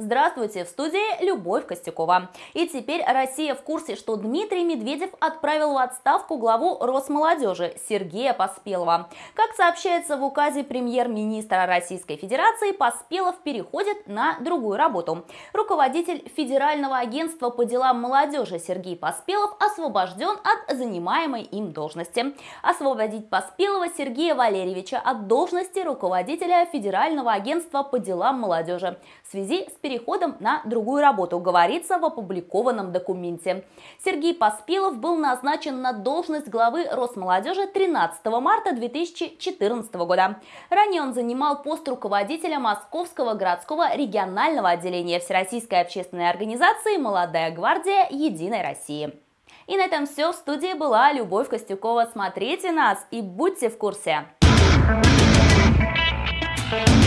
Здравствуйте, в студии Любовь Костюкова. И теперь Россия в курсе, что Дмитрий Медведев отправил в отставку главу Росмолодежи Сергея Поспелова. Как сообщается в указе премьер-министра Российской Федерации, Поспелов переходит на другую работу. Руководитель Федерального агентства по делам молодежи Сергей Поспелов освобожден от занимаемой им должности. Освободить Поспелова Сергея Валерьевича от должности руководителя Федерального агентства по делам молодежи в связи с переходом на другую работу, говорится в опубликованном документе. Сергей Поспелов был назначен на должность главы Росмолодежи 13 марта 2014 года. Ранее он занимал пост руководителя Московского городского регионального отделения Всероссийской общественной организации «Молодая гвардия Единой России». И на этом все. В студии была Любовь Костюкова. Смотрите нас и будьте в курсе. Thank you.